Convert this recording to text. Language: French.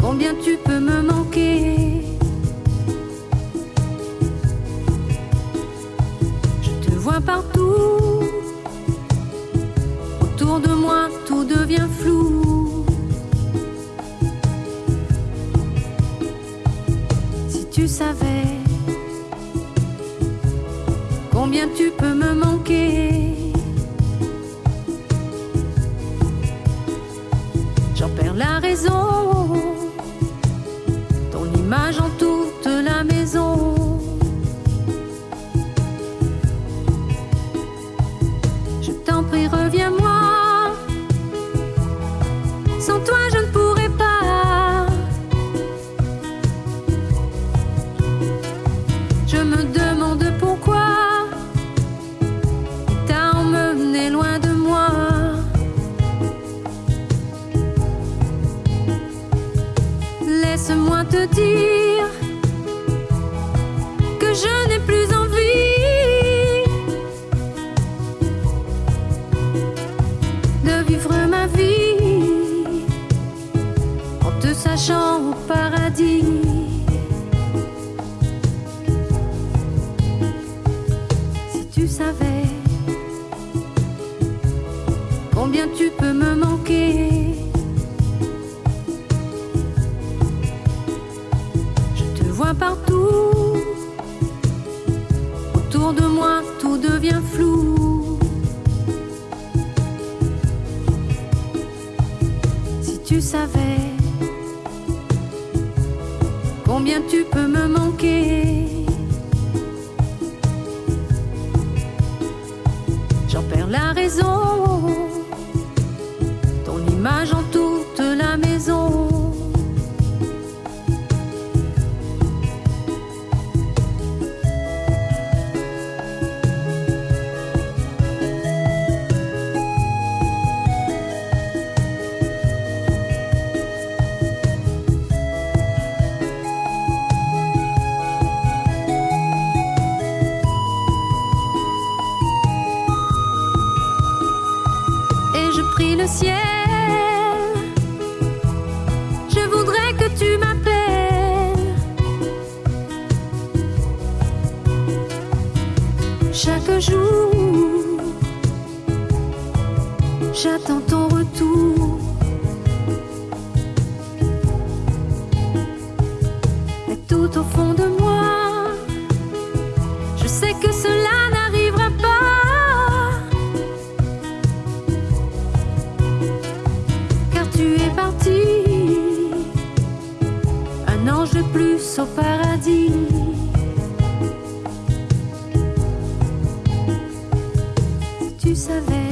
combien tu peux me manquer. Je te vois partout. Autour de moi, tout devient flou. Si tu savais combien tu peux me manquer. Je t'en prie, reviens-moi. Sans toi, je ne pourrais pas. Je me demande pourquoi t'as emmené loin de moi. Laisse-moi te dire sachant au paradis. Si tu savais combien tu peux me manquer. Je te vois partout. Autour de moi, tout devient flou. Si tu savais combien tu peux me manquer. J'en perds la raison. Ton image en toute la maison. Je voudrais que tu m'appelles chaque jour. J'attends ton retour. Un ange plus au paradis. Tu savais,